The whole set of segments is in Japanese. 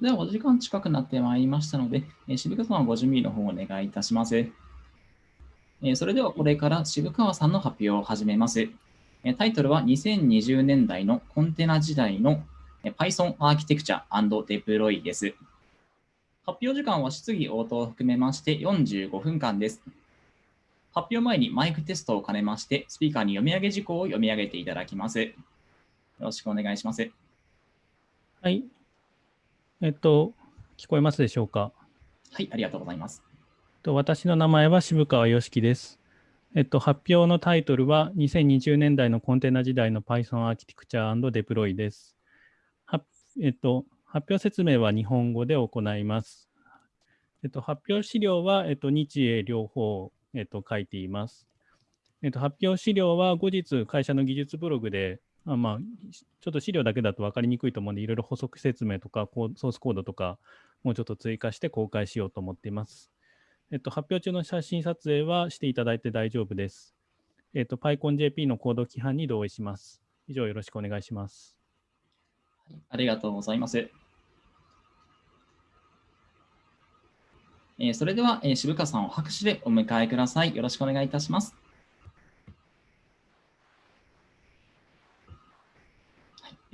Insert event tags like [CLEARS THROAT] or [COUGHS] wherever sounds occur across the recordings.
では、お時間近くなってまいりましたので、え渋川さんはご準備の方をお願いいたします。えそれでは、これから渋川さんの発表を始めます。えタイトルは2020年代のコンテナ時代の Python アーキテクチャデプロイです。発表時間は質疑応答を含めまして45分間です。発表前にマイクテストを兼ねまして、スピーカーに読み上げ事項を読み上げていただきます。よろしくお願いします。はい、えっと、聞こえますでしょうか？はい、ありがとうございます。と私の名前は渋川良樹です。えっと、発表のタイトルは2020年代のコンテナ時代の Python アーキテクチャデプロイです。はえっと、発表説明は日本語で行います。えっと、発表資料は、えっと、日英両方、えっと、書いています。えっと、発表資料は後日会社の技術ブログであまあ、ちょっと資料だけだと分かりにくいと思うんで、いろいろ補足説明とか、ソースコードとか、もうちょっと追加して公開しようと思っています。えっと、発表中の写真撮影はしていただいて大丈夫です。えっと、PyConJP のコード規範に同意します。以上、よろしくお願いします。ありがとうございます。えー、それでは、えー、渋川さんを拍手でお迎えください。よろしくお願いいたします。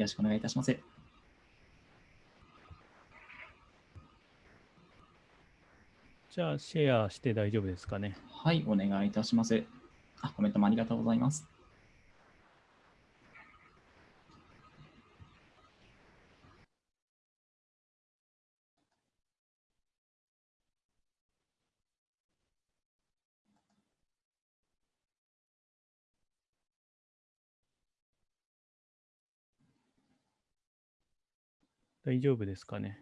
よろしくお願いいたします。じゃあ、シェアして大丈夫ですかね。はい、お願いいたします。あコメントもありがとうございます。大丈夫ですかね？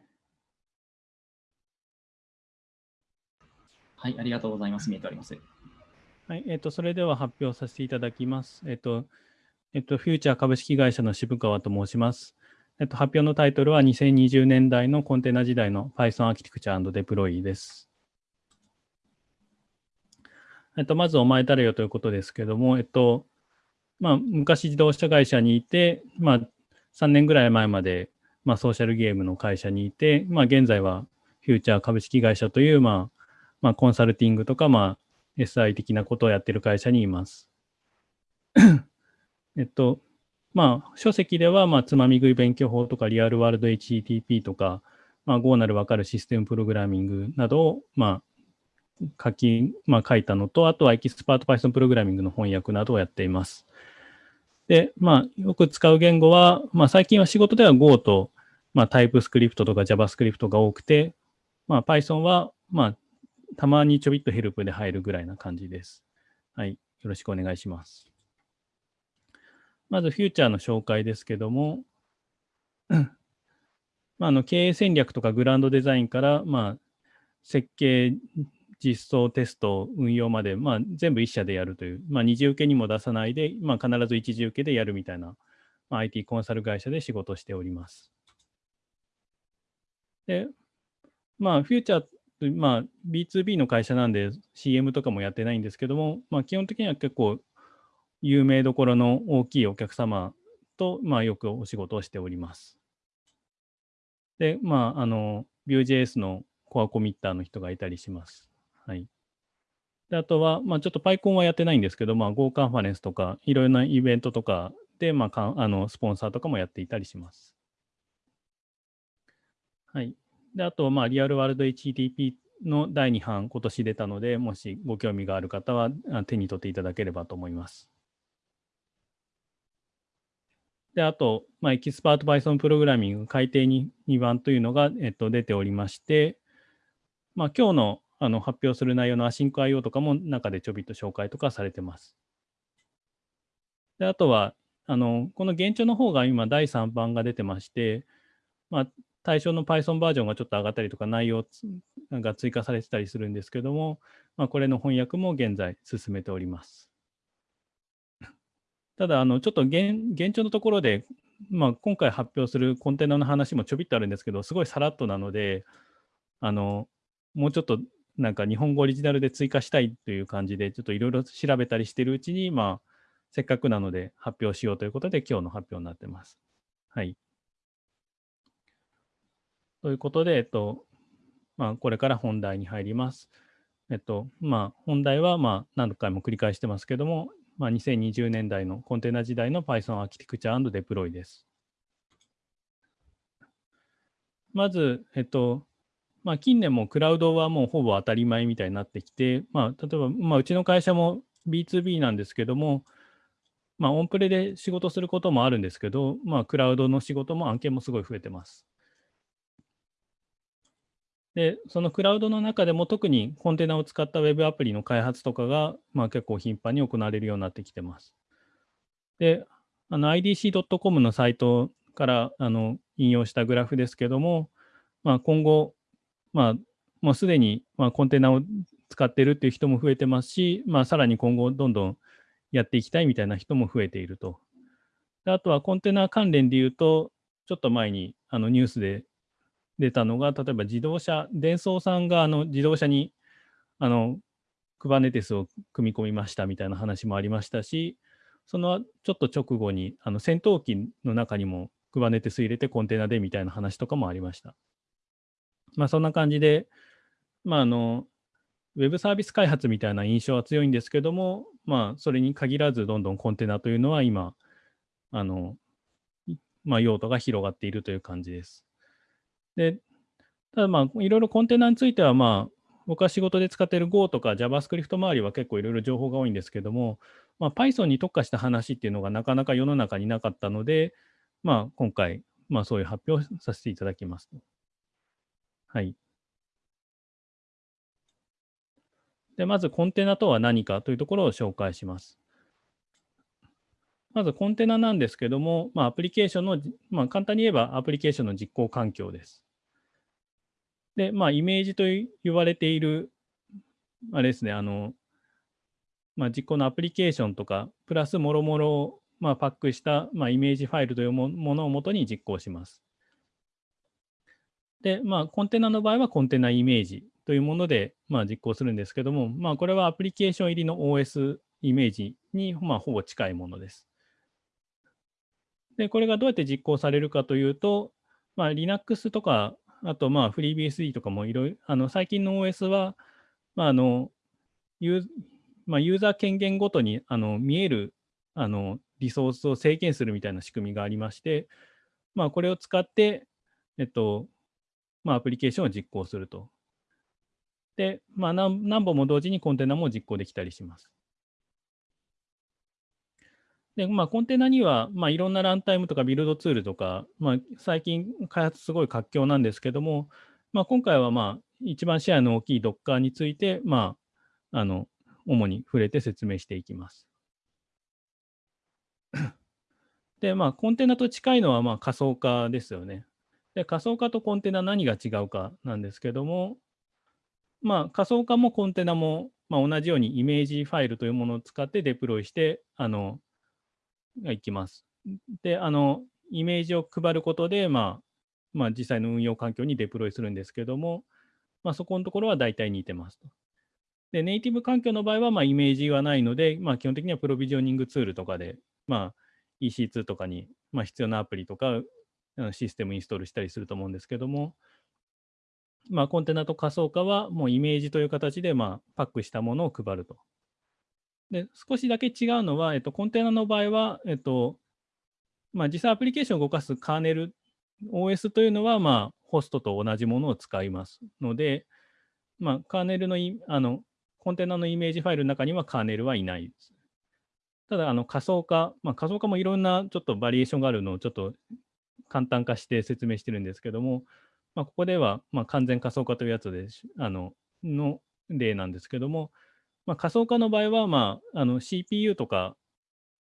はい、ありがとうございます。見えております。はい、えっ、ー、と、それでは発表させていただきます。えっ、ー、と、えっ、ー、と、フューチャー株式会社の渋川と申します。えっと、発表のタイトルは2020年代のコンテナ時代の Python アーキテクチャーデプロイです。えっと、まずお前誰よということですけども、えっと、まあ、昔自動車会社にいて、まあ、3年ぐらい前までまあ、ソーシャルゲームの会社にいて、まあ、現在はフューチャー株式会社という、まあ、まあ、コンサルティングとか、まあ、SI 的なことをやっている会社にいます。[COUGHS] えっと、まあ、書籍では、まあ、つまみ食い勉強法とか、リアルワールド HTTP とか、まあ、Go なるわかるシステムプログラミングなどを、まあ、書き、まあ、書いたのと、あとはエキスパート Python プログラミングの翻訳などをやっています。で、まあ、よく使う言語は、まあ、最近は仕事では Go とまあ、タイプスクリプトとか JavaScript が多くて、まあ、Python は、まあ、たまにちょびっとヘルプで入るぐらいな感じです。はい。よろしくお願いします。まず、フューチャーの紹介ですけども、まあ、あの経営戦略とかグランドデザインから、まあ、設計、実装、テスト、運用まで、まあ、全部一社でやるという、まあ、二次受けにも出さないで、まあ、必ず一次受けでやるみたいな、まあ、IT コンサル会社で仕事しております。で、まあ、フューチャーまあ、B2B の会社なんで CM とかもやってないんですけども、まあ、基本的には結構有名どころの大きいお客様と、まあ、よくお仕事をしております。で、まあ、あの、Vue.js のコアコミッターの人がいたりします。はい。で、あとは、まあ、ちょっと PyCon はやってないんですけど、まあ、Go カンファレンスとか、いろいろなイベントとかで、まあ、あのスポンサーとかもやっていたりします。はい。で、あと、まあ、 Real World HTTP の第2版、今年出たので、もしご興味がある方は手に取っていただければと思います。で、あと、まあ、エキスパート Python プログラミング改定に2番というのが、えっと、出ておりまして、まあ、今日のあの発表する内容のアシンク IO とかも中でちょびっと紹介とかされてます。で、あとは、あの、この現状の方が今第3版が出てまして、まあ、対象の Python バージョンがちょっと上がったりとか、内容が追加されてたりするんですけども、まあ、これの翻訳も現在進めております。[LAUGHS] ただ、あのちょっと現現状のところで、まあ、今回発表するコンテナの話もちょびっとあるんですけど、すごいさらっとなので、あのもうちょっとなんか日本語オリジナルで追加したいという感じで、ちょっといろいろ調べたりしているうちに、まあ、せっかくなので発表しようということで、今日の発表になってます。はい。ということで、えっと、まあ、これから本題に入ります。えっと、まあ、本題は、まあ、何回も繰り返してますけども、まあ、2020年代のコンテナ時代の Python アーキテクチャデプロイです。まず、えっと、まあ、近年もクラウドはもうほぼ当たり前みたいになってきて、まあ、例えば、まあ、うちの会社も B2B なんですけども、まあ、オンプレで仕事することもあるんですけど、まあ、クラウドの仕事も案件もすごい増えてます。で、そのクラウドの中でも特にコンテナを使った Web アプリの開発とかが、まあ、結構頻繁に行われるようになってきてます。で、IDC.com のサイトからあの引用したグラフですけども、まあ、今後、まあ、もうすでにまあコンテナを使ってるっていう人も増えてますし、まあ、さらに今後どんどんやっていきたいみたいな人も増えていると。であとはコンテナ関連で言うと、ちょっと前にあのニュースで出たのが、例えば自動車、電装さんがあの自動車にあの Kubernetes を組み込みましたみたいな話もありましたし、そのちょっと直後にあの戦闘機の中にも Kubernetes 入れてコンテナでみたいな話とかもありました。まあそんな感じで、まああの、ウェブサービス開発みたいな印象は強いんですけども、まあそれに限らずどんどんコンテナというのは今、あの、まあ用途が広がっているという感じです。で、ただまあ、いろいろコンテナについては、まあ、僕は仕事で使っている Go とか JavaScript 周りは結構いろいろ情報が多いんですけども、まあ、Python に特化した話っていうのがなかなか世の中になかったので、まあ、今回、まあ、そういう発表をさせていただきます。はい。で、まずコンテナとは何かというところを紹介します。まずコンテナなんですけども、まあ、アプリケーションの、まあ、簡単に言えばアプリケーションの実行環境です。で、まあ、イメージと言われている、あれですね、あの、まあ、実行のアプリケーションとか、プラスもろもろを、ま、パックした、まあ、イメージファイルというものをもとに実行します。で、まあ、コンテナの場合はコンテナイメージというもので、まあ、実行するんですけども、まあ、これはアプリケーション入りの OS イメージに、まあ、ほぼ近いものです。で、これがどうやって実行されるかというと、まあ、Linux とかあと、まあ、FreeBSD とかもいろいろ、あの、最近の OS は、まあ、あの、ユー,、まあ、ユーザー権限ごとに、あの、見える、あの、リソースを制限するみたいな仕組みがありまして、まあ、これを使って、えっと、まあ、アプリケーションを実行すると。で、まあ何、何本も同時にコンテナも実行できたりします。で、まあ、コンテナには、まあ、いろんなランタイムとかビルドツールとか、まあ、最近開発すごい活況なんですけども、まあ、今回は、まあ、一番シェアの大きい Docker について、まあ、あの、主に触れて説明していきます。で、まあ、コンテナと近いのは、まあ、仮想化ですよね。で、仮想化とコンテナ何が違うかなんですけども、まあ、仮想化もコンテナも、まあ、同じようにイメージファイルというものを使ってデプロイして、あの、がいきます。で、あの、イメージを配ることで、まあ、まあ、実際の運用環境にデプロイするんですけども、まあ、そこのところは大体似てますと。で、ネイティブ環境の場合は、まあ、イメージはないので、まあ、基本的にはプロビジョニングツールとかで、まあ、EC2 とかに、まあ、必要なアプリとか、システムインストールしたりすると思うんですけども、まあ、コンテナと仮想化は、もうイメージという形で、まあ、パックしたものを配ると。で、少しだけ違うのは、えっと、コンテナの場合は、えっと、まあ、実際アプリケーションを動かすカーネル、OS というのは、まあ、ホストと同じものを使いますので、まあ、カーネルのあの、コンテナのイメージファイルの中にはカーネルはいないです。ただ、あの仮想化、まあ、仮想化もいろんなちょっとバリエーションがあるのをちょっと簡単化して説明してるんですけども、まあ、ここでは、まあ、完全仮想化というやつであのの例なんですけども、まあ、仮想化の場合は、まあ、あの CPU とか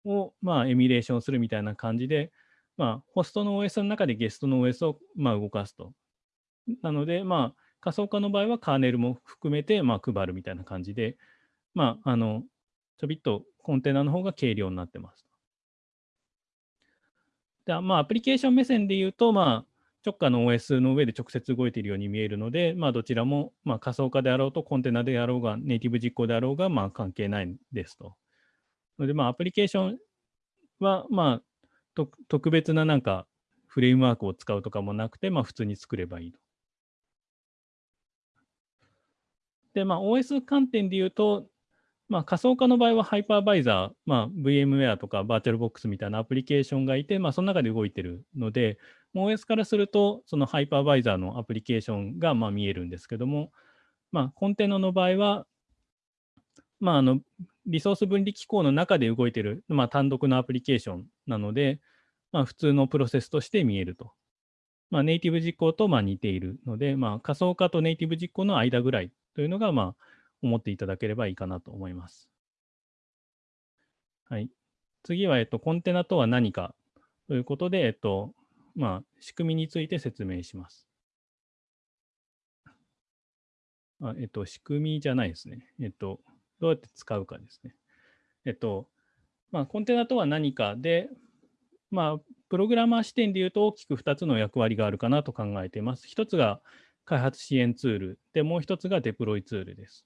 を、まあ、エミュレーションするみたいな感じで、まあ、ホストの OS の中でゲストの OS を、まあ、動かすと。なので、まあ、仮想化の場合はカーネルも含めて、まあ、配るみたいな感じで、まあ、あの、ちょびっとコンテナの方が軽量になってます。でまあ、アプリケーション目線で言うと、まあ、直下の OS の上で直接動いているように見えるので、まあ、どちらも、まあ、仮想化であろうとコンテナであろうが、ネイティブ実行であろうが、まあ、関係ないですと。ので、まあ、アプリケーションは、まあ、特別ななんかフレームワークを使うとかもなくて、まあ、普通に作ればいいと。で、まあ、OS 観点で言うと、まあ、仮想化の場合はハイパーバイザー、まあ、VMware とか VirtualBox みたいなアプリケーションがいて、まあ、その中で動いているので、OS からすると、そのハイパーバイザーのアプリケーションがまあ見えるんですけども、まあ、コンテナの場合は、まあ、あのリソース分離機構の中で動いている、まあ、単独のアプリケーションなので、まあ、普通のプロセスとして見えると。まあ、ネイティブ実行とまあ似ているので、まあ、仮想化とネイティブ実行の間ぐらいというのが、まあ、思っていただければいいかなと思います。はい。次は、えっと、コンテナとは何かということで、えっと、まあ、仕組みについて説明します。あえっと、仕組みじゃないですね。えっと、どうやって使うかですね。えっと、まあ、コンテナとは何かで、まあ、プログラマー視点で言うと大きく2つの役割があるかなと考えています。1つが開発支援ツールで、もう1つがデプロイツールです。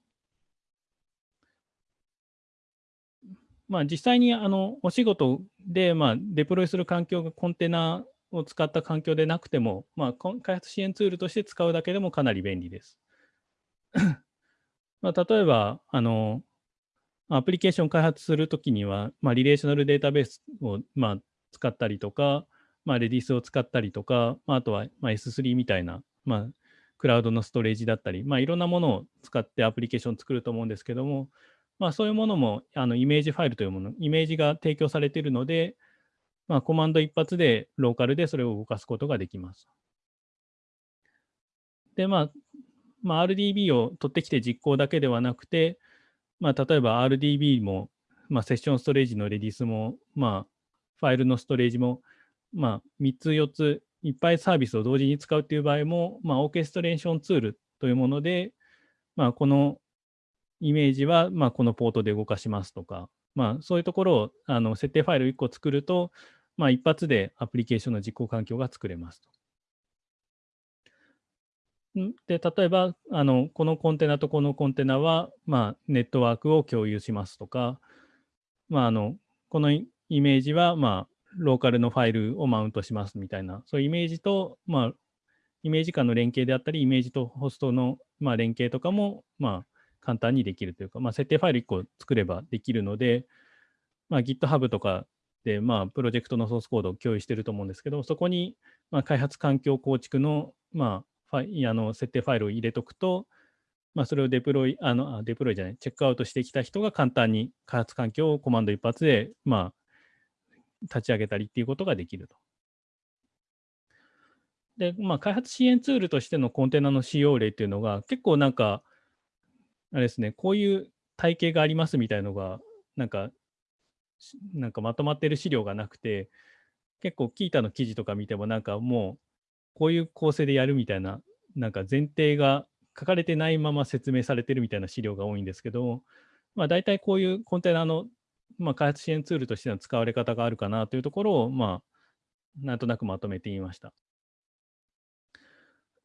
まあ、実際にあのお仕事で、まあ、デプロイする環境がコンテナを使った環境でなくても、まあ、開発支援ツールとして使うだけでもかなり便利です。[COUGHS] まあ、例えばあの、アプリケーション開発するときには、まあ、リレーショナルデータベースを、まあ、使ったりとか、まあ、レディースを使ったりとか、まあ、あとは、まあ、S3 みたいな、まあ、クラウドのストレージだったり、まあ、いろんなものを使ってアプリケーションを作ると思うんですけども、まあ、そういうものもあのイメージファイルというもの、イメージが提供されているので、まあ、コマンド一発でローカルでそれを動かすことができます。で、まあ、まあ、RDB を取ってきて実行だけではなくて、まあ、例えば RDB も、まあ、セッションストレージのレディスも、まあ、ファイルのストレージも、まあ、3つ、4つ、いっぱいサービスを同時に使うという場合も、まあ、オーケストレーションツールというもので、まあ、このイメージは、まあ、このポートで動かしますとか、まあ、そういうところをあの設定ファイル1個作ると、まあ、一発でアプリケーションの実行環境が作れますと。で、例えば、あのこのコンテナとこのコンテナは、まあ、ネットワークを共有しますとか、まあ、あのこのイメージは、まあ、ローカルのファイルをマウントしますみたいな、そういうイメージと、まあ、イメージ間の連携であったり、イメージとホストの、まあ、連携とかも、まあ、簡単にできるというか、まあ、設定ファイル1個作ればできるので、まあ、GitHub とかで、まあ、プロジェクトのソースコードを共有していると思うんですけど、そこに、まあ、開発環境構築の,、まあ、ファイあの設定ファイルを入れとくと、まあ、それをデプロイ、あの、デプロイじゃない、チェックアウトしてきた人が簡単に開発環境をコマンド一発で、まあ、立ち上げたりっていうことができると。で、まあ、開発支援ツールとしてのコンテナの使用例っていうのが、結構なんか、あれですね、こういう体系がありますみたいのが、なんか、なんかまとまってる資料がなくて、結構キータの記事とか見てもなんかもうこういう構成でやるみたいななんか前提が書かれてないまま説明されてるみたいな資料が多いんですけど、まあ、大体こういうコンテナの、まあ、開発支援ツールとしての使われ方があるかなというところを、まあ、なんとなくまとめてみました。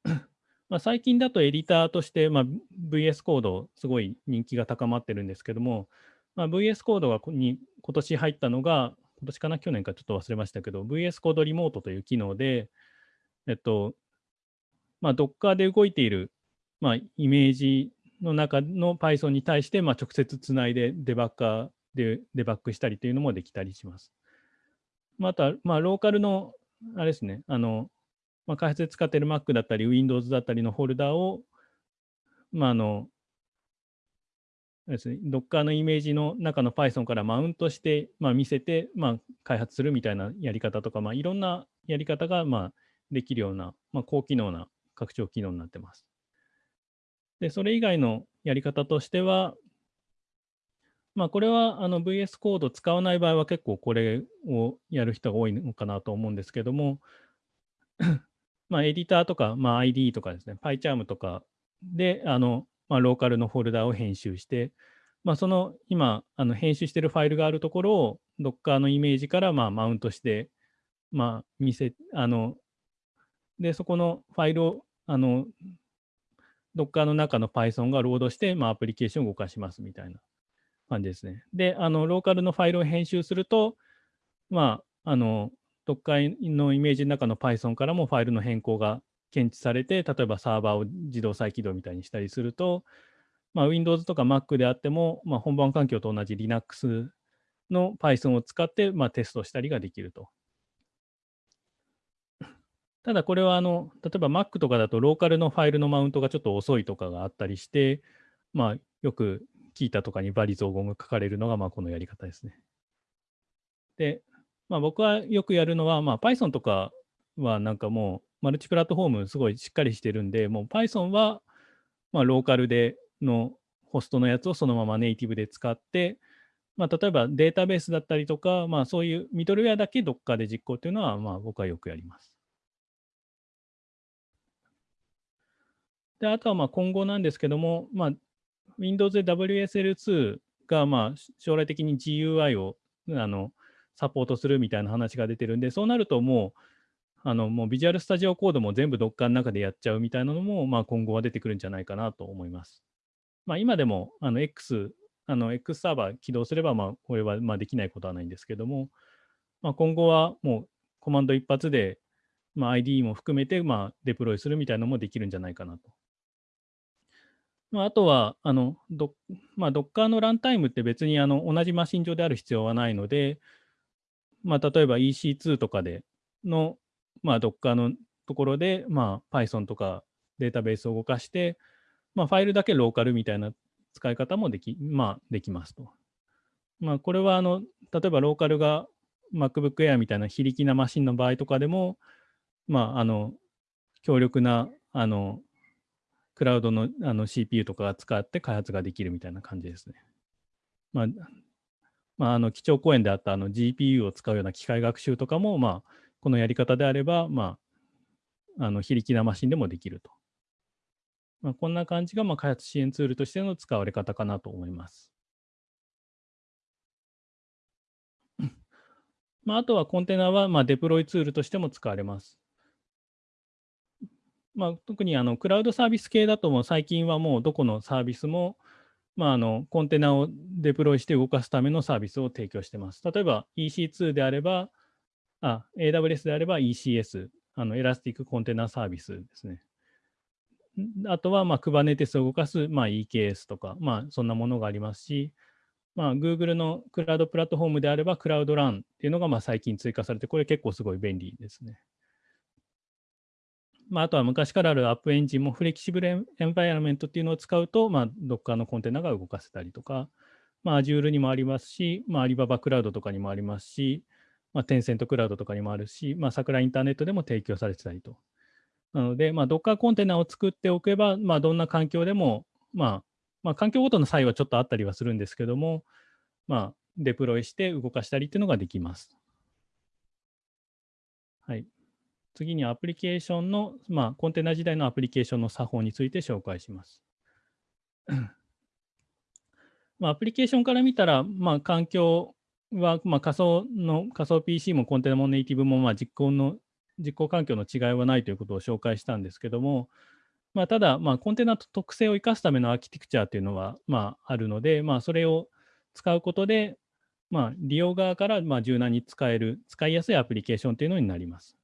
[CLEARS THROAT] まあ、最近だとエディターとして、まあ、VS コードすごい人気が高まってるんですけども、まあ、VS コードがに今年入ったのが、今年かな、去年かちょっと忘れましたけど、VS コードリモートという機能で、えっと、まあ、Docker で動いている、まあ、イメージの中の Python に対して、まあ、直接つないでデバッカーでデバッグしたりというのもできたりします。また、まあ、ローカルの、あれですね、あの、まあ、開発で使っている Mac だったり、Windows だったりのフォルダーを、まあ、あの、ですね、Docker のイメージの中の Python からマウントして、まあ、見せて、まあ、開発するみたいなやり方とか、まあ、いろんなやり方が、まあ、できるような、まあ、高機能な拡張機能になってます。で、それ以外のやり方としては、まあ、これはあの VS コード使わない場合は結構これをやる人が多いのかなと思うんですけども、[CLEARS THROAT] まあ、エディターとか、まあ、ID とかですね、PyCharm とかで、あの、まあ、ローカルのフォルダを編集して、まあ、その今、あの編集してるファイルがあるところを Docker のイメージからまあマウントして、まあ、見せ、あの、で、そこのファイルを、あの、Docker の中の Python がロードして、まあ、アプリケーションを動かしますみたいな感じですね。で、あの、ローカルのファイルを編集すると、まあ、あの、Docker のイメージの中の Python からもファイルの変更が検知されて、例えばサーバーを自動再起動みたいにしたりすると、まあ、Windows とか Mac であっても、まあ、本番環境と同じ Linux の Python を使って、まあ、テストしたりができると。[COUGHS] ただこれはあの、例えば Mac とかだとローカルのファイルのマウントがちょっと遅いとかがあったりして、まあ、よく聞いたとかにバリ造語が書かれるのがまあこのやり方ですね。で、まあ、僕はよくやるのは、まあ、Python とかはなんかもうマルチプラットフォームすごいしっかりしてるんで、もう Python はまあローカルでのホストのやつをそのままネイティブで使って、まあ、例えばデータベースだったりとか、まあ、そういうミドルウェアだけどっかで実行というのは、まあ、僕はよくやります。であとはまあ今後なんですけども、まあ、Windows で WSL2 がまあ将来的に GUI をあのサポートするみたいな話が出てるんで、そうなるともう、あのもうビジュアルスタジオコードも全部 Docker の中でやっちゃうみたいなのも、まあ、今後は出てくるんじゃないかなと思います。まあ、今でもあの X、あの X サーバー起動すれば、まあ、これはまあできないことはないんですけども、まあ、今後はもうコマンド一発で、まあ、ID も含めてまあデプロイするみたいなのもできるんじゃないかなと。まあ、あとは、あのドまあ、Docker のランタイムって別にあの同じマシン上である必要はないので、まあ、例えば EC2 とかでの、まあ、Docker のところで、まあ、Python とかデータベースを動かして、まあ、ファイルだけローカルみたいな使い方もでき,、まあ、できますと。まあ、これはあの例えばローカルが MacBook Air みたいな非力なマシンの場合とかでも、まあ、あの強力なあのクラウドのあの CPU とかを使って開発ができるみたいな感じですね。まあ、まあ、あの基調講演であったあの GPU を使うような機械学習とかも、まあ、このやり方であれば、まあ、あの非力なマシンでもできると。まあ、こんな感じがまあ開発支援ツールとしての使われ方かなと思います。[COUGHS] まあ、あとはコンテナはまあデプロイツールとしても使われます。まあ、特にあのクラウドサービス系だとも最近はもうどこのサービスも、まあ、あのコンテナをデプロイして動かすためのサービスを提供しています。例えば EC2 であれば、あ AWS であれば ECS、あの Elastic Container Service ですね。あとは、まあ、Kubernetes を動かす、まあ、EKS とか、まあ、そんなものがありますし、まあ、Google のクラウドプラットフォームであれば、クラウドランっていうのがまあ最近追加されて、これ結構すごい便利ですね。まあ、あとは昔からあるアップエンジンもフレキシブルエンバイアメントっていうのを使うと、まあ、Docker のコンテナが動かせたりとか、まあ、Azure にもありますし、まあ、Alibaba クラウドとかにもありますし、まあ、テンセントクラウドとかにもあるし、まあ、桜インターネットでも提供されてたりと。なので、まあ、Docker コンテナを作っておけば、まあ、どんな環境でも、まあ、まあ、環境ごとの差異はちょっとあったりはするんですけども、まあ、デプロイして動かしたりっていうのができます。はい。次にアプリケーションの、まあ、コンテナ時代のアプリケーションの作法について紹介します。まあ、アプリケーションから見たら、まあ、環境は、まあ、仮想の仮想 PC もコンテナもネイティブも、まあ、実行の実行環境の違いはないということを紹介したんですけども、まあ、ただ、まあ、コンテナと特性を生かすためのアーキテクチャというのは、まあ、あるので、まあ、それを使うことで、まあ、利用側からまあ柔軟に使える、使いやすいアプリケーションというのになります。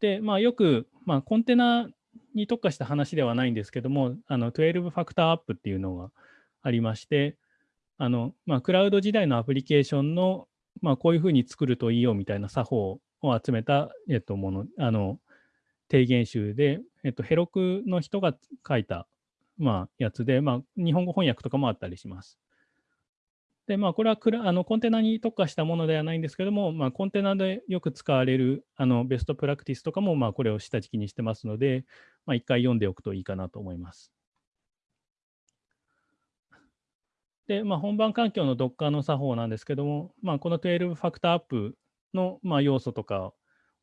で、まあ、よく、まあ、コンテナに特化した話ではないんですけども、あの12ファクターアップっていうのがありまして、あのまあ、クラウド時代のアプリケーションの、まあ、こういうふうに作るといいよみたいな作法を集めた、えっと、もの、あの、提言集で、えっと、ヘロクの人が書いた、まあ、やつで、まあ、日本語翻訳とかもあったりします。で、まあ、これはクラあのコンテナに特化したものではないんですけども、まあ、コンテナでよく使われるあのベストプラクティスとかも、まあ、これを下敷きにしてますので、まあ、一回読んでおくといいかなと思います。で、まあ、本番環境の Docker の作法なんですけども、まあ、この12ファクターアップの、まあ、要素とか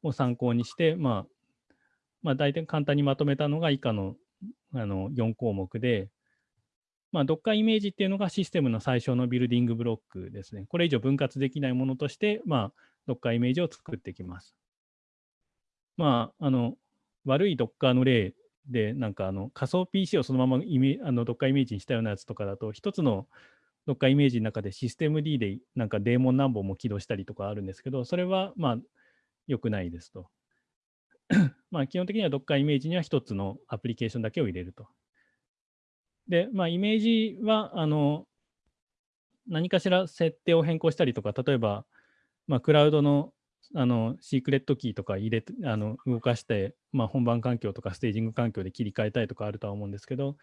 を参考にして、まあ、まあ、大体簡単にまとめたのが以下のあの4項目で、まあ、Docker イメージっていうのがシステムの最小のビルディングブロックですね。これ以上分割できないものとして、まあ、Docker イメージを作っていきます。まあ、あの悪い Docker の例で、なんかあの仮想 PC をそのままイメあの Docker イメージにしたようなやつとかだと、一つの Docker イメージの中でシステム D でなんかデーモン何本も起動したりとかあるんですけど、それはまあ良くないですと。[CLEARS THROAT] まあ基本的には Docker イメージには一つのアプリケーションだけを入れると。で、まあ、イメージは、あの、何かしら設定を変更したりとか、例えば、まあ、クラウドのあのシークレットキーとか入れてあの動かして、まあ、本番環境とかステージング環境で切り替えたいとかあるとは思うんですけど、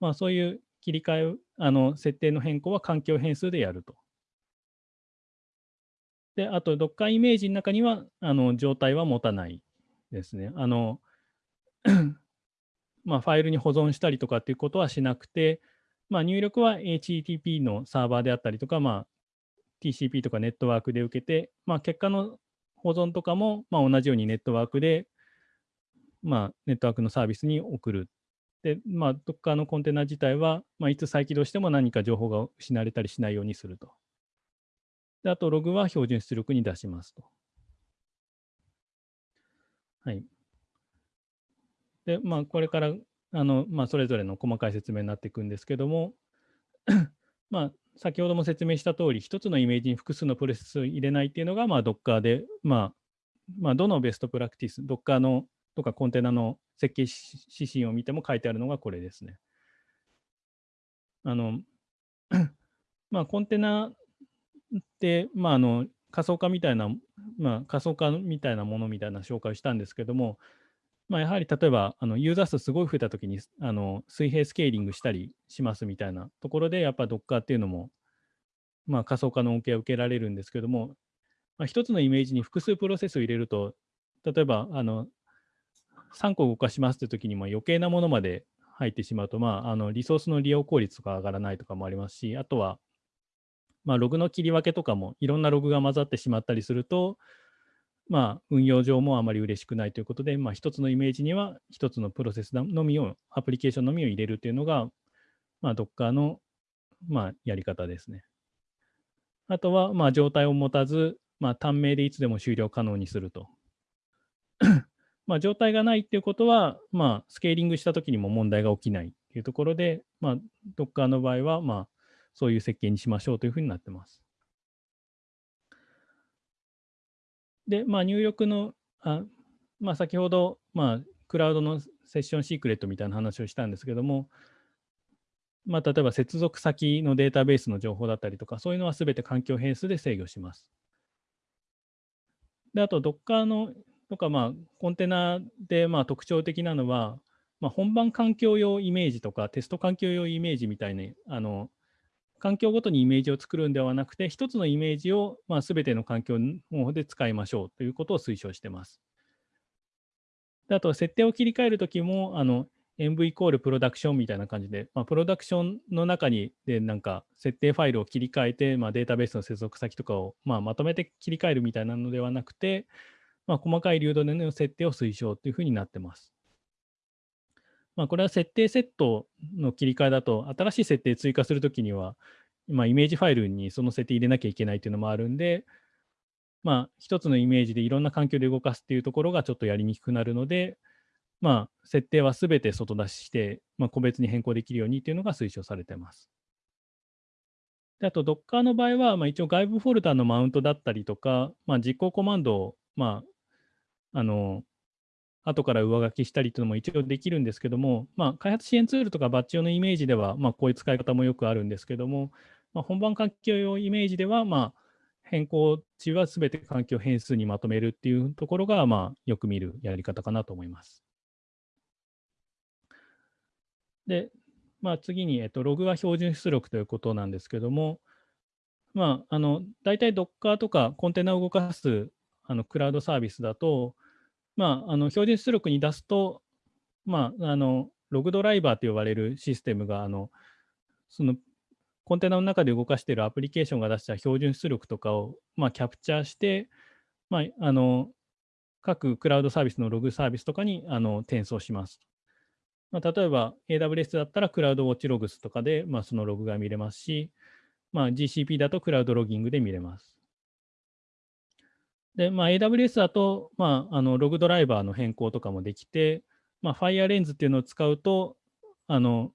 まあ、そういう切り替え、あの設定の変更は環境変数でやると。で、あと Docker イメージの中にはあの状態は持たないですね。あの [CLEARS THROAT] まあ、ファイルに保存したりとかっていうことはしなくて、まあ、入力は HTTP のサーバーであったりとか、まあ、TCP とかネットワークで受けて、まあ、結果の保存とかも、まあ、同じようにネットワークで、まあ、ネットワークのサービスに送る。で、まあ、Docker のコンテナ自体は、まあ、いつ再起動しても何か情報が失われたりしないようにすると。であと、ログは標準出力に出しますと。はい。で、まあ、これからあの、まあ、それぞれの細かい説明になっていくんですけども、[CLEARS THROAT] まあ、先ほども説明した通り、一つのイメージに複数のプロセスを入れないっていうのが、まあ、Docker で、まあ、まあ、どのベストプラクティス、Docker のとかコンテナの設計指針を見ても書いてあるのがこれですね。あの、[CLEARS THROAT] まあ、コンテナって、まあ、あの仮想化みたいな、まあ、仮想化みたいなものみたいな紹介をしたんですけども、まあ、やはり例えばあのユーザー数すごい増えたときにあの水平スケーリングしたりしますみたいなところで、やっぱ Docker っていうのも、まあ、仮想化の恩恵を受けられるんですけども、まあ、一つのイメージに複数プロセスを入れると、例えばあの3個動かしますというときにも余計なものまで入ってしまうと、まあ、あのリソースの利用効率とか上がらないとかもありますし、あとは、まあ、ログの切り分けとかもいろんなログが混ざってしまったりすると、まあ、運用上もあまり嬉しくないということで、まあ、一つのイメージには一つのプロセスのみを、アプリケーションのみを入れるというのが、まあ、Docker の、まあ、やり方ですね。あとは、まあ、状態を持たず、まあ、単命でいつでも終了可能にすると。[COUGHS] まあ、状態がないっていうことは、まあ、スケーリングしたときにも問題が起きないっていうところで、まあ、Docker の場合は、まあ、そういう設計にしましょうというふうになってます。で、まあ、入力の、あまあ、先ほど、まあ、クラウドのセッションシークレットみたいな話をしたんですけども、まあ、例えば接続先のデータベースの情報だったりとか、そういうのはすべて環境変数で制御します。で、あと Docker のとか、まあ、コンテナでまあ特徴的なのは、まあ、本番環境用イメージとかテスト環境用イメージみたいにあの環境ごとにイメージを作るんではなくて、一つのイメージをまあ全ての環境で使いましょうということを推奨しています。であと、設定を切り替えるときも、あの env イコールプロダクションみたいな感じで、まあ、プロダクションの中にでなんか設定ファイルを切り替えて、まあ、データベースの接続先とかを、まあ、まとめて切り替えるみたいなのではなくて、まあ、細かい流動での設定を推奨というふうになってます。まあ、これは設定セットの切り替えだと、新しい設定追加するときには、まあ、イメージファイルにその設定入れなきゃいけないっていうのもあるんで、まあ、一つのイメージでいろんな環境で動かすっていうところがちょっとやりにくくなるので、まあ、設定はすべて外出しして、まあ、個別に変更できるようにっていうのが推奨されています。であと、Docker の場合は、まあ、一応外部フォルダのマウントだったりとか、まあ、実行コマンドを、まあ、あの、後から上書きしたりというのも一応できるんですけども、まあ、開発支援ツールとかバッチ用のイメージでは、まあ、こういう使い方もよくあるんですけども、まあ、本番環境用イメージでは、まあ、変更値はすべて環境変数にまとめるっていうところが、まあ、よく見るやり方かなと思います。で、まあ、次に、えっと、ログは標準出力ということなんですけども、まあ、あの大体 Docker とかコンテナを動かすあのクラウドサービスだと、まあ、あの標準出力に出すと、まあ、あのログドライバーと呼ばれるシステムがあのそのコンテナの中で動かしているアプリケーションが出した標準出力とかを、まあ、キャプチャーして、まあ、あの各クラウドサービスのログサービスとかにあの転送します。まあ、例えば AWS だったらクラウドウォッチログスとかで、まあ、そのログが見れますし、まあ、GCP だとクラウドロギングで見れます。で、まあ、AWS だと、まあ、あのログドライバーの変更とかもできて、まあ、FireLens っていうのを使うと、あの、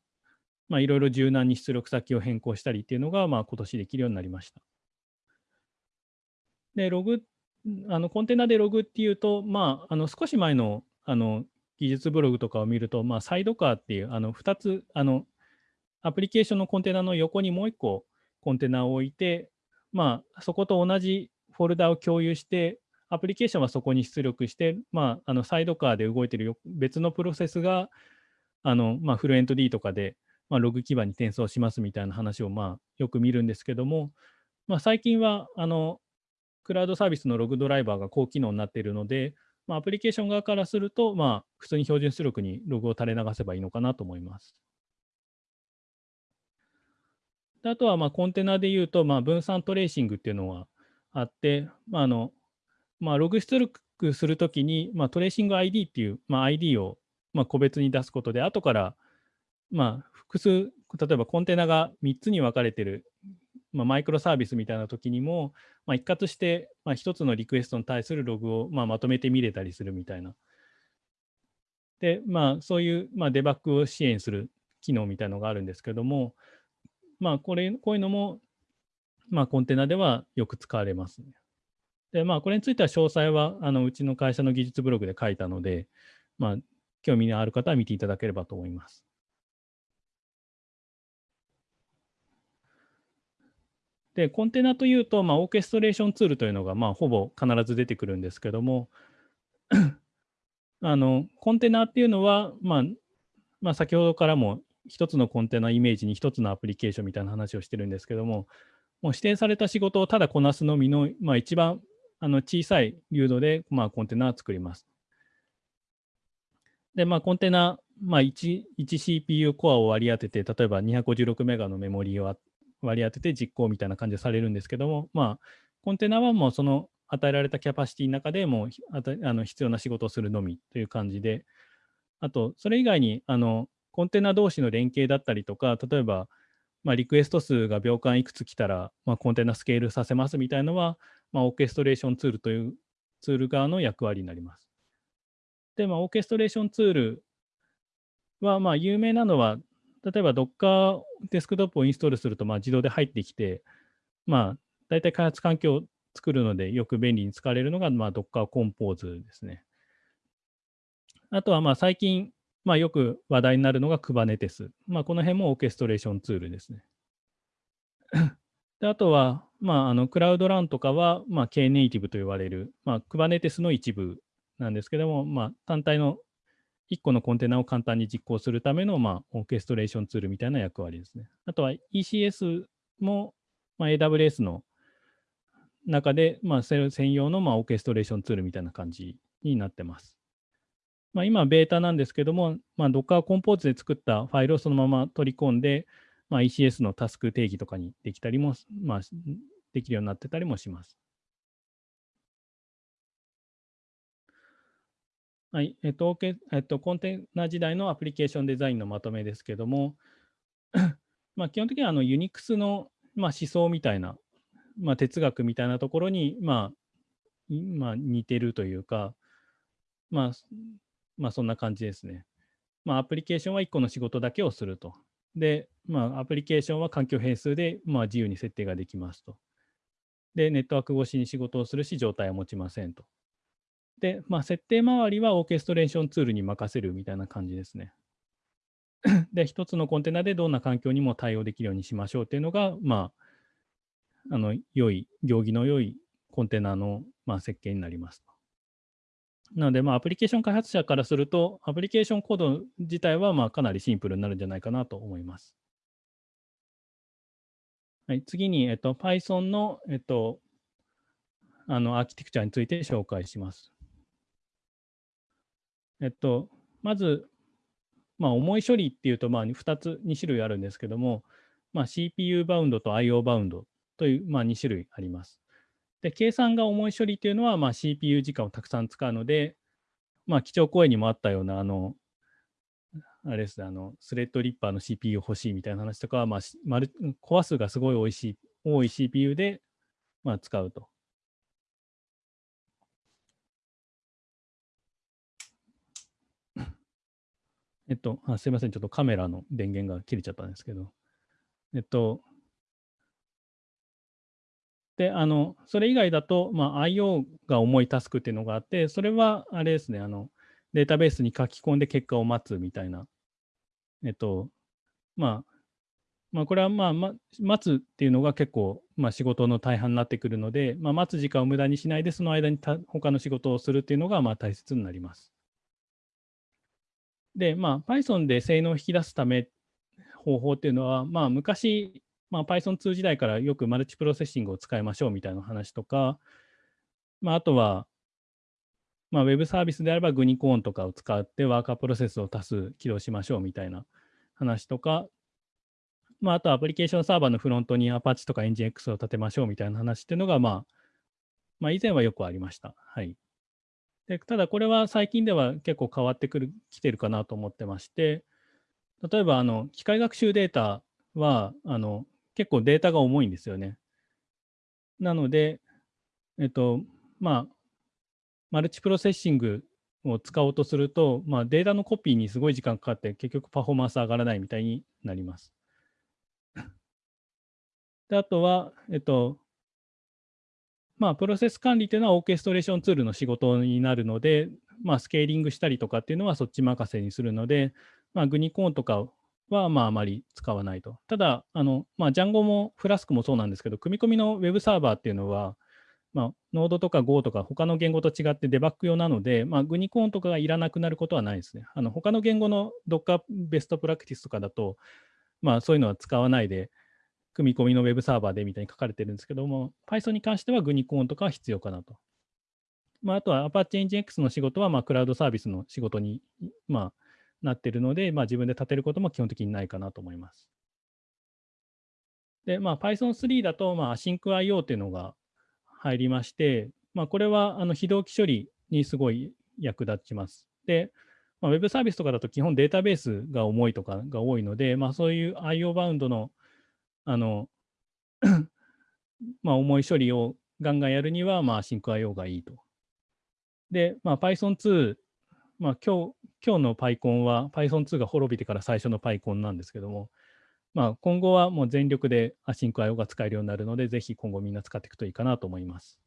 まあ、いろいろ柔軟に出力先を変更したりっていうのが、まあ、今年できるようになりました。で、ログ、あのコンテナでログっていうと、まあ、あの少し前のあの技術ブログとかを見ると、まあ、サイドカーっていうあの2つあのアプリケーションのコンテナの横にもう一個コンテナを置いて、まあ、そこと同じフォルダを共有して、アプリケーションはそこに出力して、まあ、あのサイドカーで動いている別のプロセスが、あのまあ、フルエント D とかで、まあ、ログ基盤に転送しますみたいな話を、まあ、よく見るんですけども、まあ、最近はあのクラウドサービスのログドライバーが高機能になっているので、まあ、アプリケーション側からすると、まあ、普通に標準出力にログを垂れ流せばいいのかなと思います。であとはまあコンテナで言うと、まあ、分散トレーシングっていうのはあって、まああのまあ、ログ出力するときに、まあ、トレーシング ID っていう、まあ、ID をまあ個別に出すことで、後から、まあ、複数、例えばコンテナが3つに分かれてる、まあ、マイクロサービスみたいなときにも、まあ、一括して、まあ、1つのリクエストに対するログを、まあ、まとめて見れたりするみたいな。で、まあ、そういう、まあ、デバッグを支援する機能みたいなのがあるんですけども、まあ、これ、こういうのも、まあ、コンテナではよく使われます、ね。で、まあ、これについては詳細は、あの、うちの会社の技術ブログで書いたので、まあ、興味のある方は見ていただければと思います。で、コンテナというと、まあ、オーケストレーションツールというのが、まあ、ほぼ必ず出てくるんですけども、[COUGHS] あの、コンテナっていうのは、まあ、まあ、先ほどからも一つのコンテナイメージに一つのアプリケーションみたいな話をしてるんですけども、もう指定された仕事をただこなすのみの、まあ、一番あの小さい流度で、まあ、コンテナを作ります。で、まあ、コンテナ、まあ1、1CPU コアを割り当てて、例えば256メガのメモリーを割り当てて実行みたいな感じでされるんですけども、まあ、コンテナはもうその与えられたキャパシティの中でもうあの必要な仕事をするのみという感じで、あと、それ以外にあのコンテナ同士の連携だったりとか、例えば、まあ、リクエスト数が秒間いくつ来たら、まあ、コンテナスケールさせますみたいなのは、まあ、オーケストレーションツールというツール側の役割になります。で、まあ、オーケストレーションツールは、まあ、有名なのは、例えば Docker デスクトップをインストールすると、まあ、自動で入ってきて、まあ、大体開発環境を作るのでよく便利に使われるのが、まあ、Docker Compose ですね。あとは、まあ、最近、まあ、よく話題になるのが Kubernetes。まあ、この辺もオーケストレーションツールですね。であとは、まあ、あのクラウドランとかは、まあ、Knative と言われる、まあ、Kubernetes の一部なんですけども、まあ、単体の1個のコンテナを簡単に実行するための、まあ、オーケストレーションツールみたいな役割ですね。あとは ECS も、まあ、AWS の中で、まあ、専用の、まあ、オーケストレーションツールみたいな感じになってます。まあ、今、ベータなんですけども、まあ、Docker コンポーズで作ったファイルをそのまま取り込んで、まあ、ECS のタスク定義とかにできたりも、まあ、できるようになってたりもします。はい、えっと、えっと、コンテナ時代のアプリケーションデザインのまとめですけども、[COUGHS] まあ、基本的にはあの Unix の、まあ、思想みたいな、まあ、哲学みたいなところに、まあ、まあ、似てるというか、まあ、まあ、そんな感じですね。まあ、アプリケーションは1個の仕事だけをすると。で、まあ、アプリケーションは環境変数で、まあ、自由に設定ができますと。で、ネットワーク越しに仕事をするし、状態は持ちませんと。で、まあ、設定周りはオーケストレーションツールに任せるみたいな感じですね。[CLEARS THROAT] で、一つのコンテナでどんな環境にも対応できるようにしましょうっていうのが、まあ、あの、良い、行儀の良いコンテナの、まあ、設計になりますなので、まあ、アプリケーション開発者からすると、アプリケーションコード自体は、まあ、かなりシンプルになるんじゃないかなと思います。はい、次に、えっと、Python の、えっと、あの、アーキテクチャについて紹介します。えっと、まず、まあ、重い処理っていうと、まあ、2つ、2種類あるんですけども、まあ、CPU バウンドと IO バウンドという、まあ、2種類あります。で、計算が重い処理っていうのは、まあ、CPU 時間をたくさん使うので、まあ、基調講演にもあったような、あの、あれですね、あの、スレッドリッパーの CPU 欲しいみたいな話とかは、まあ、コア数がすごい多いし、多い CPU で、まあ、使うと。えっとあ、すいません、ちょっとカメラの電源が切れちゃったんですけど、えっと、で、あの、それ以外だと、まあ、IO が重いタスクっていうのがあって、それは、あれですね、あの、データベースに書き込んで結果を待つみたいな、えっと、まあ、まあ、これはまあ、ま、待つっていうのが結構、まあ、仕事の大半になってくるので、まあ、待つ時間を無駄にしないで、その間にた他の仕事をするっていうのがまあ大切になります。で、まあ、Python で性能を引き出すため方法っていうのは、まあ、昔、まあ、Python2 時代からよくマルチプロセッシングを使いましょうみたいな話とか、まあ、あとは、まあ、ウェブサービスであればグニコーンとかを使ってワーカープロセスを多数起動しましょうみたいな話とか、まあ、あとアプリケーションサーバーのフロントに Apache とか EngineX を立てましょうみたいな話っていうのが、まあ、まあ、以前はよくありました。はい。でただ、これは最近では結構変わってくる、きてるかなと思ってまして、例えば、あの、機械学習データは、あの、結構データが重いんですよね。なので、えっと、まあ、マルチプロセッシングを使おうとすると、まあ、データのコピーにすごい時間かかって、結局パフォーマンス上がらないみたいになります。[LAUGHS] であとは、えっと、まあ、プロセス管理というのはオーケストレーションツールの仕事になるので、まあ、スケーリングしたりとかっていうのはそっち任せにするので、まあ、グニコーンとかはまああまり使わないと。ただ、あのまあ、ジャンゴもフラスクもそうなんですけど、組み込みの Web サーバーっていうのは、まあ、ノードとか Go とか他の言語と違ってデバッグ用なので、まあ、グニコーンとかがいらなくなることはないですね。あの他の言語の Docker ベストプラクティスとかだと、まあ、そういうのは使わないで、組み込みの Web サーバーでみたいに書かれてるんですけども、Python に関してはグニコーンとかは必要かなと。まあ、あとは Apache Nginx の仕事は、まあ、クラウドサービスの仕事に、まあ、なっているので、まあ、自分で立てることも基本的にないかなと思います。で、まあ、Python3 だと、まあ、AsyncIO っていうのが入りまして、まあ、これはあの非同期処理にすごい役立ちます。で、まあ、ウェブサービスとかだと基本データベースが重いとかが多いので、まあ、そういう IO バウンドのあの [COUGHS] まあ、重い処理をガンガンやるには、まあ、シンク IO がいいと。で、まあ、Python2、まあ、今日、今日の PyCon は Python2 が滅びてから最初の PyCon なんですけども、まあ、今後はもう全力で AsyncIO が使えるようになるので、ぜひ今後みんな使っていくといいかなと思います。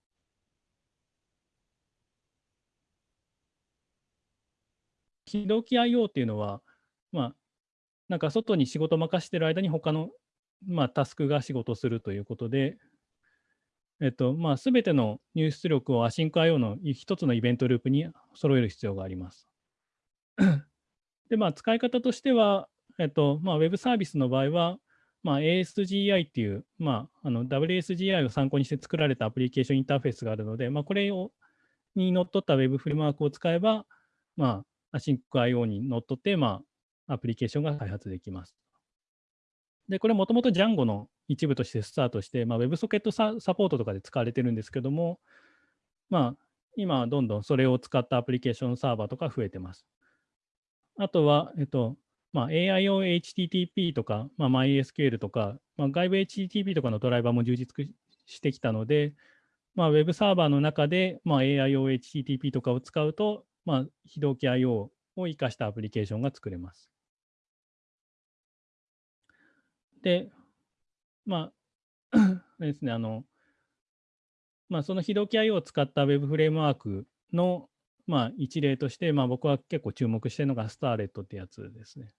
非同期 IO っていうのは、まあ、なんか外に仕事任してる間に他の、まあ、タスクが仕事するということで、えっと、まあ、すべての入出力を AsyncIO の一つのイベントループに揃える必要があります。で、まあ、使い方としては、えっと、まあ、ウェブサービスの場合は、まあ、ASGI っていう、まあ、あの WSGI を参考にして作られたアプリケーションインターフェースがあるので、まあ、これをにのっとった Web フレームワークを使えば、まあ、AsyncIO にのっとって、まあ、アプリケーションが開発できます。で、これもともと Django の一部としてスタートして、まあ、WebSocket ササポートとかで使われてるんですけども、まあ、今はどんどんそれを使ったアプリケーションサーバーとか増えてます。あとは、えっと、まあ、AIO HTTP とか、まあ、MySQL とか、まあ、外部 HTTP とかのドライバーも充実してきたので、まあ、Web サーバーの中で、まあ、AIO HTTP とかを使うと、まあ、非同期 IO を生かしたアプリケーションが作れます。で、まあ、[COUGHS] ですね、あの、まあ、その非同期 IO を使った Web フレームワークの、まあ、一例として、まあ、僕は結構注目しているのがスターレットってやつですね。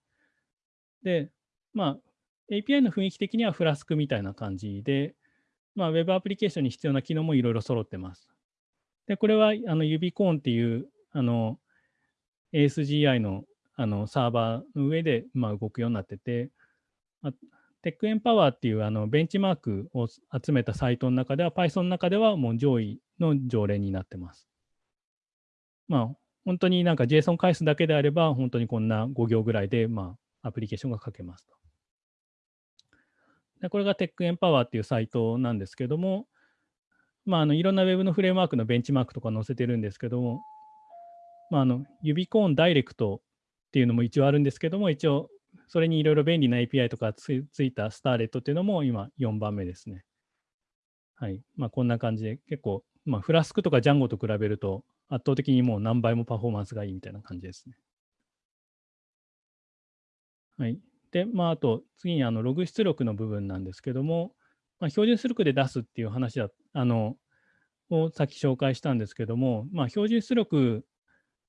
で、まあ、API の雰囲気的にはフラスクみたいな感じで、まあ、Web アプリケーションに必要な機能もいろいろ揃ってます。で、これはあのユビコーンっていうあの ASGI のあのサーバーの上で、まあ、動くようになってて、テックエンパワーっていうあのベンチマークを集めたサイトの中では、Python の中ではもう上位の常連になってます。まあ、本当になんか JSON 返すだけであれば、本当にこんな5行ぐらいで、まあ、アプリケーションが書けますと。でこれがテックエンパワーっていうサイトなんですけども、まあ、あのいろんな Web のフレームワークのベンチマークとか載せてるんですけども、まあ、あの指コーンダイレクトっていうのも一応あるんですけども、一応それにいろいろ便利な API とかついたスターレットっていうのも今4番目ですね。はい。まあ、こんな感じで結構、まあ、フラスクとかジャンゴと比べると圧倒的にもう何倍もパフォーマンスがいいみたいな感じですね。はい。で、まあ、あと次にあのログ出力の部分なんですけども、まあ、標準出力で出すっていう話だあのをさっき紹介したんですけども、まあ、標準出力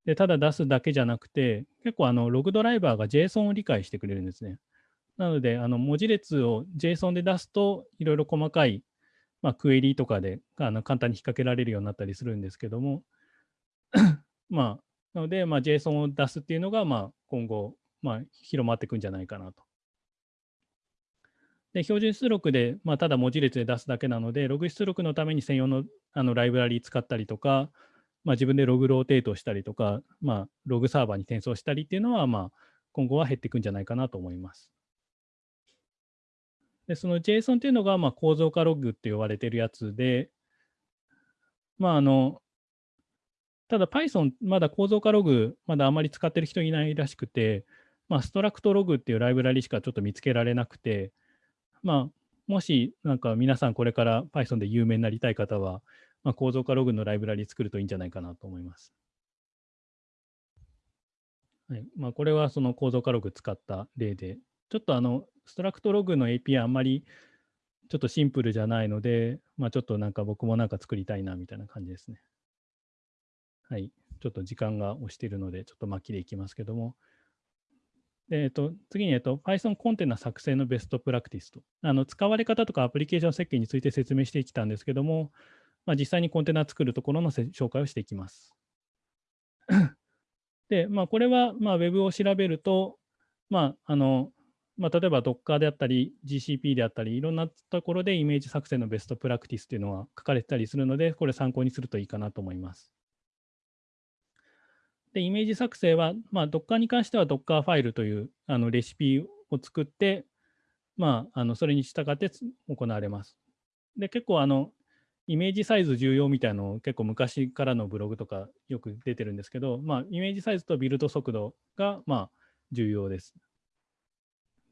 で、ただ出すだけじゃなくて、結構あのログドライバーが JSON を理解してくれるんですね。なので、あの文字列を JSON で出すと、いろいろ細かい、まあ、クエリーとかであの簡単に引っ掛けられるようになったりするんですけども、[LAUGHS] まあ、なので、まあ、JSON を出すっていうのが、まあ、今後、まあ、広まっていくんじゃないかなと。で、標準出力で、まあ、ただ文字列で出すだけなので、ログ出力のために専用のあのライブラリ使ったりとか、まあ、自分でログローテートしたりとか、まあ、ログサーバーに転送したりっていうのは、まあ、今後は減っていくんじゃないかなと思います。で、その JSON っていうのが、まあ、構造化ログって呼ばれてるやつで、まあ、あの、ただ Python、まだ構造化ログ、まだあまり使ってる人いないらしくて、まあ、ストラクトログっていうライブラリしかちょっと見つけられなくて、まあ、もしなんか皆さんこれから Python で有名になりたい方は、まあ、構造化ログのライブラリ作るといいんじゃないかなと思います。はいまあ、これはその構造化ログ使った例で、ちょっとあの、ストラクトログの API あんまりちょっとシンプルじゃないので、まあ、ちょっとなんか僕もなんか作りたいなみたいな感じですね。はい。ちょっと時間が押しているので、ちょっと巻きでいきますけども。えっと、次に、えっと、Python コンテナ作成のベストプラクティスと。あの使われ方とかアプリケーション設計について説明してきたんですけども、まあ、実際にコンテナ作るところの紹介をしていきます。[COUGHS] で、まあ、これは、まあ、Web を調べると、まあ、あの、まあ、例えば Docker であったり、GCP であったり、いろんなところでイメージ作成のベストプラクティスというのは書かれてたりするので、これ参考にするといいかなと思います。で、イメージ作成は、まあ、Docker に関しては Docker ファイルというあのレシピを作って、まあ、あのそれに従って行われます。で、結構あの、イメージサイズ重要みたいなのを結構昔からのブログとかよく出てるんですけど、まあ、イメージサイズとビルド速度がまあ重要です。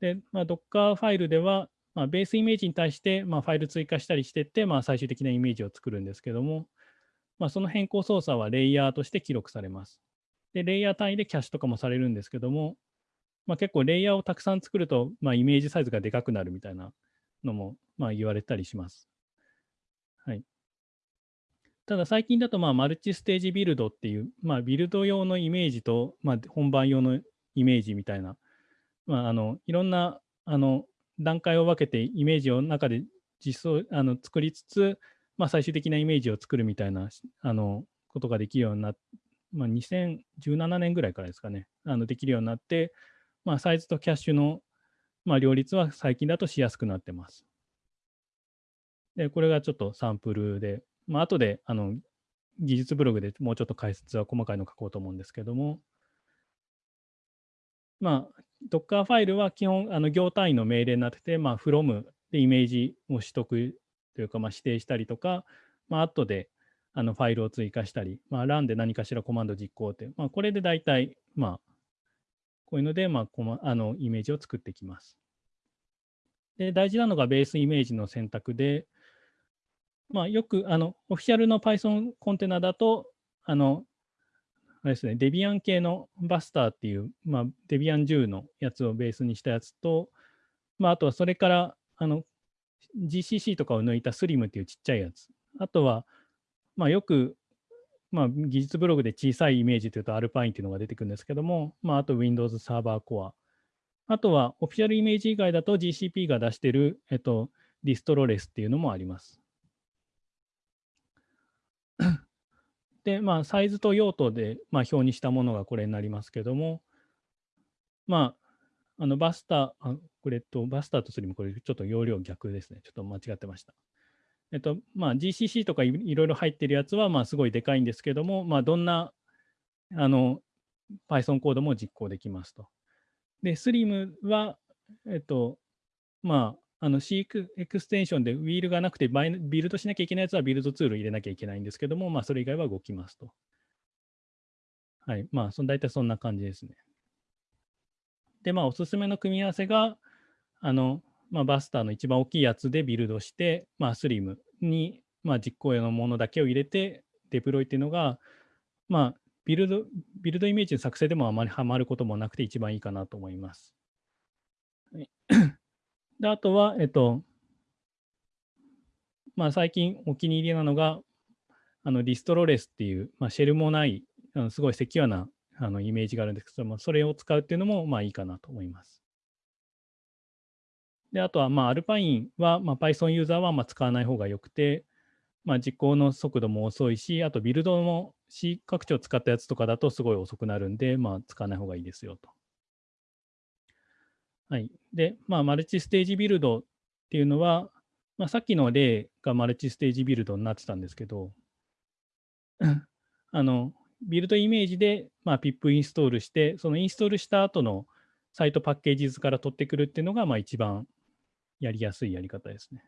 で、まあ、Docker ファイルでは、まあ、ベースイメージに対してまあファイル追加したりしてって、まあ、最終的なイメージを作るんですけども、まあ、その変更操作はレイヤーとして記録されます。で、レイヤー単位でキャッシュとかもされるんですけども、まあ、結構レイヤーをたくさん作ると、まあ、イメージサイズがでかくなるみたいなのもまあ言われたりします。はい。ただ最近だと、まあ、マルチステージビルドっていう、まあ、ビルド用のイメージと、まあ、本番用のイメージみたいな、まあ、あのいろんなあの段階を分けてイメージを中で実装あの作りつつ、まあ、最終的なイメージを作るみたいなあのことができるようになっまあ、2017年ぐらいからですかね、あのできるようになって、まあ、サイズとキャッシュの、まあ、両立は最近だとしやすくなってます。で、これがちょっとサンプルで、まあ後であの技術ブログでもうちょっと解説は細かいの書こうと思うんですけども、まあ、Docker ファイルは基本、あの行単位の命令になってて、まあ、from でイメージを取得というか、まあ、指定したりとか、まあ後であのファイルを追加したり、まあ、run で何かしらコマンド実行って、まあ、これで大体、まあ、こういうので、まあ、コマあのイメージを作ってきます。で、大事なのがベースイメージの選択で、まあ、よく、あの、オフィシャルの Python コンテナだと、あの、あれですね、デビアン系のバスターっていう、まあ、デビアン10のやつをベースにしたやつと、まあ、あとはそれから、あの、GCC とかを抜いた SLIM っていうちっちゃいやつ。あとは、まあ、よく、まあ、技術ブログで小さいイメージというとアルパインというのが出てくるんですけども、まあ、あと Windows Server Core。あとはオフィシャルイメージ以外だと GCP が出している、えっと、ディストロレスっていうのもあります。で、まあ、サイズと用途で、まあ、表にしたものがこれになりますけども、まあ、あのバスター、あこれとバスターとスリム、これちょっと容量逆ですね。ちょっと間違ってました。えっと、まあ、GCC とかいろいろ入ってるやつは、まあ、すごいでかいんですけども、まあ、どんなあの Python コードも実行できますと。で、Slim は、えっと、まあ、あの C エクステンションでウィールがなくてバイビルドしなきゃいけないやつはビルドツール入れなきゃいけないんですけども、まあ、それ以外は動きますと。はい。まあ、その大体そんな感じですね。で、まあ、おすすめの組み合わせが、あの、まあ、 Buster の一番大きいやつでビルドして、まあ、 slim に、まあ、実行用のものだけを入れて、デプロイっていうのが、まあ、ビルド、ビルドイメージの作成でもあまりはまることもなくて一番いいかなと思います。[CLEARS THROAT] であとは、えっと、まあ、最近お気に入りなのが、あのディストロレスっていう、まあ、シェルもないあのすごいセキュアなあのイメージがあるんですけども、それを使うっていうのもまあいいかなと思います。で、あとは、まあ、アルパインは、まあ、Python ユーザーはま使わない方がよくて、まあ、実行の速度も遅いし、あとビルドも C 拡張を使ったやつとかだとすごい遅くなるんで、まあ、使わない方がいいですよと。はい。で、まあ、マルチステージビルドっていうのは、まあ、さっきの例がマルチステージビルドになってたんですけど、[CLEARS THROAT] あの、ビルドイメージで、まあ、PIP インストールして、そのインストールした後のサイトパッケージ図から取ってくるっていうのが、まあ、一番やりやすいやり方ですね。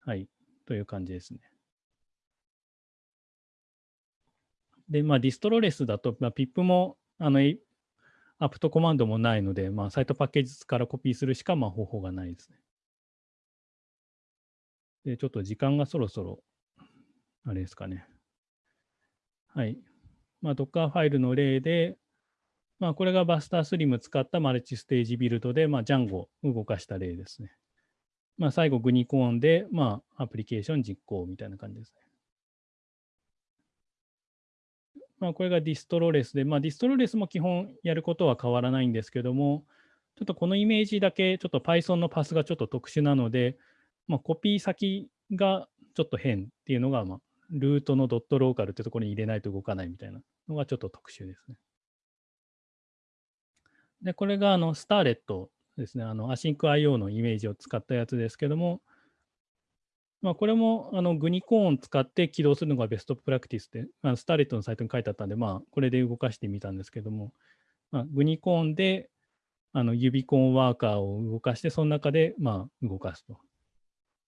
はい。という感じですね。で、まあ、ディストロレスだと、まあ、PIP も、あの、アプトコマンドもないので、まあ、サイトパッケージからコピーするしか、まあ、方法がないですね。で、ちょっと時間がそろそろ、あれですかね。はい。まあ、Docker ファイルの例で、まあ、これがバスタースリム使ったマルチステージビルドで、まあ、Django を動かした例ですね。まあ、最後、グニコーンで、まあ、アプリケーション実行みたいな感じですね。まあ、これがディストロレスで、まあ、ディストロレスも基本やることは変わらないんですけども、ちょっとこのイメージだけ、ちょっと Python のパスがちょっと特殊なので、まあ、コピー先がちょっと変っていうのが、まあ、ルートのドットローカルってところに入れないと動かないみたいなのがちょっと特殊ですね。で、これがあの Starlette ですね。あの、 async IO のイメージを使ったやつですけども、まあ、これもあの Gunicorn を使って起動するのがベストプラクティスで、あ Starlette のサイトに書いてあったんで、まあ、これで動かしてみたんですけども、まあ、 Gunicorn であの Uvicorn ワーカーを動かして、その中でまあ動かすと。ち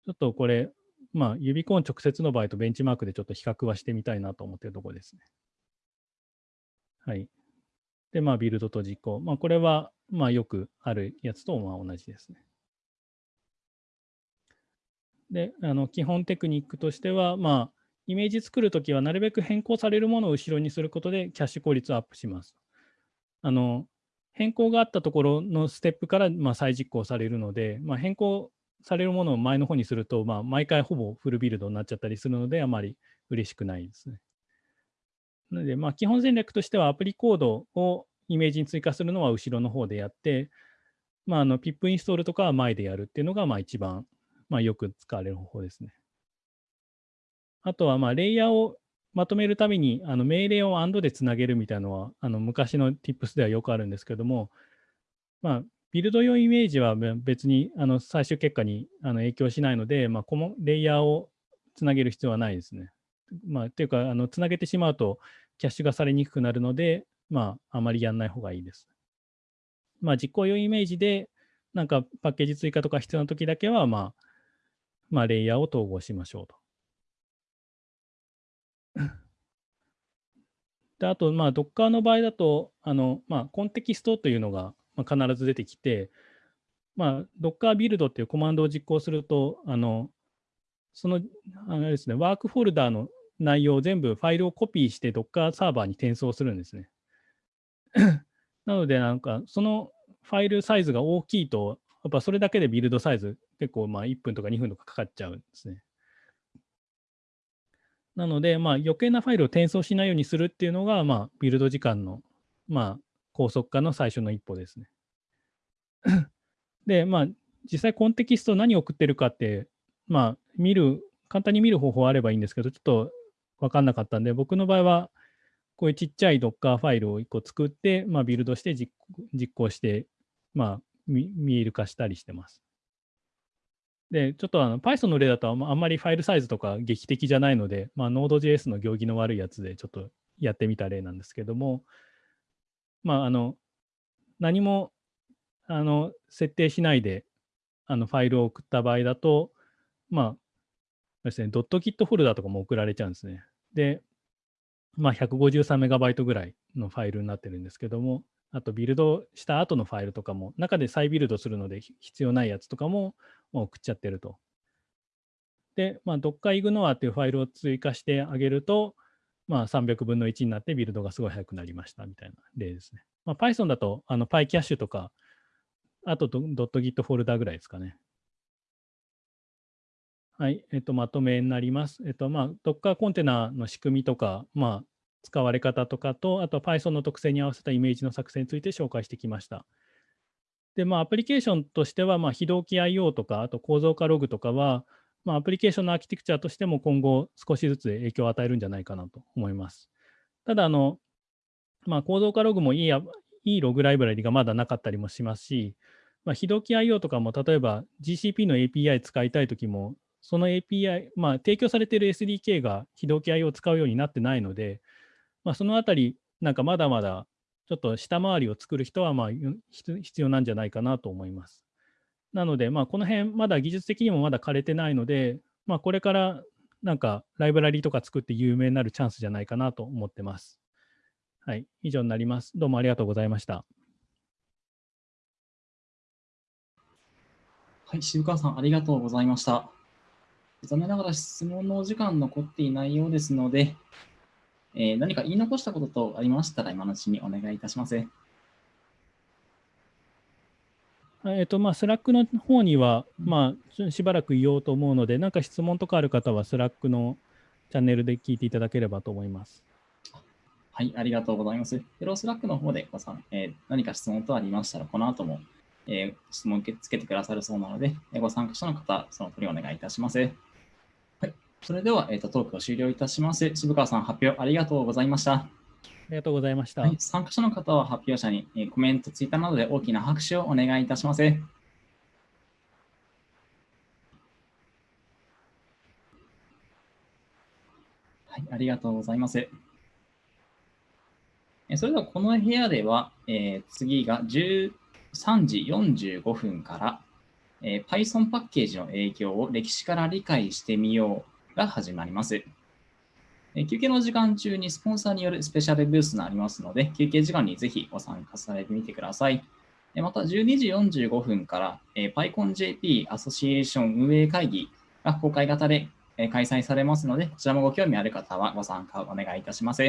ょっとこれ、まあ、 Uvicorn 直接の場合とベンチマークでちょっと比較はしてみたいなと思っているところですね。はい。で、まあ、ビルドと実行。まあ、これは、まあ、よくあるやつとまあ同じですね。で、あの基本テクニックとしては、まあ、イメージ作るときはなるべく変更されるものを後ろにすることでキャッシュ効率をアップします。あの変更があったところのステップからま再実行されるので、まあ、変更されるものを前の方にすると、まあ、毎回ほぼフルビルドになっちゃったりするので、あまり嬉しくないですね。なので、まあ、基本戦略としてはアプリコードをイメージに追加するのは後ろの方でやって、まあ、あの PIP インストールとかは前でやるっていうのがまあ一番、まあ、よく使われる方法ですね。あとは、まあ、レイヤーをまとめるためにあの命令を AND でつなげるみたいなのはあの昔の Tips ではよくあるんですけども、まあ、ビルド用イメージは別にあの最終結果にあの影響しないので、まあ、このレイヤーをつなげる必要はないですね。まあ、というか、あのつなげてしまうとキャッシュがされにくくなるので、まあ、あまりやらない方がいいです。まあ、実行用イメージで、なんかパッケージ追加とか必要な時だけは、まあ、まあ、レイヤーを統合しましょうと。であと、まあ、Docker の場合だと、あのまあ、コンテキストというのが、必ず出てきて、まあ、Docker ビルドっていうコマンドを実行すると、あのそのあのですね、ワークフォルダーの内容を全部ファイルをコピーして Docker サーバーに転送するんですね。[COUGHS] なので、なんか、そのファイルサイズが大きいと、やっぱそれだけでビルドサイズ結構まあ1分とか2分とかかかっちゃうんですね。なので、まあ、余計なファイルを転送しないようにするっていうのが、まあ、ビルド時間の、まあ、高速化の最初の一歩ですね。[COUGHS] で、まあ、実際コンテキスト何を送ってるかって、まあ、見る、簡単に見る方法あればいいんですけど、ちょっと分かんなかったんで、僕の場合は、こういうちっちゃい Docker ファイルを1個作って、まあ、ビルドして実行して、まあ、見える化したりしてます。で、ちょっとあの Python の例だとあんまりファイルサイズとか劇的じゃないので、まあ、Node.js の行儀の悪いやつでちょっとやってみた例なんですけども、まあ、あの、何も、あの、設定しないで、あの、ファイルを送った場合だと、まあ、ですね、ドット Git フォルダとかも送られちゃうんですね。で、まあ、153メガバイトぐらいのファイルになってるんですけども、あと、ビルドした後のファイルとかも、中で再ビルドするので必要ないやつとかも送っちゃってると。で、まあ、Docker-ignore っていうファイルを追加してあげると、まあ、300分の1になってビルドがすごい速くなりましたみたいな例ですね。まあ、Python だとあの PyCache とか、あと .git フォルダぐらいですかね。はい、えっと、まとめになります。えっと、まあ、Docker コンテナの仕組みとか、まあ、使われ方とかと、あと Python の特性に合わせたイメージの作成について紹介してきました。で、まあ、アプリケーションとしては、まあ、非同期 IO とか、あと構造化ログとかは、まあ、アプリケーションのアーキテクチャとしても今後少しずつ影響を与えるんじゃないかなと思います。ただ、あの、まあ、構造化ログもいいいいログライブラリがまだなかったりもしますし、まあ、非同期 IO とかも例えば GCP の API 使いたいときも、その API、まあ、提供されている SDK が非同期 IO を使うようになってないので、まあ、そのあたり、なんかまだまだちょっと下回りを作る人はまあ必要なんじゃないかなと思います。なので、まあ、この辺、まだ技術的にもまだ枯れてないので、まあ、これからなんかライブラリーとか作って有名になるチャンスじゃないかなと思ってます。はい、以上になります。どうもありがとうございました。はい、渋川さん、ありがとうございました。残念ながら質問のお時間残っていないようですので、えー、何か言い残したこととありましたら、今のうちにお願いいたします。えっと、まあ、 Slack の方には、まあ、しばらく言おうと思うので、何か質問とかある方は、 Slack のチャンネルで聞いていただければと思います。はい、ありがとうございます。フロー Slack の方でごさん、えー、何か質問とありましたら、この後も、えー、質問受け付けてくださるそうなので、ご参加者の方、その通りお願いいたします。はい、それでは、えーと、トークを終了いたします。渋川さん、発表ありがとうございました。ありがとうございました。はい、参加者の方は発表者に、えー、コメント、ツイッターなどで大きな拍手をお願いいたします。はい、ありがとうございます。それではこの部屋では、えー、次が13時45分から、えー、Python パッケージの影響を歴史から理解してみようが始まります。え休憩の時間中にスポンサーによるスペシャルブースがありますので、休憩時間にぜひご参加されてみてください。また12時45分から、え PyConJP アソシエーション運営会議が公開型で開催されますので、こちらもご興味ある方はご参加をお願いいたします。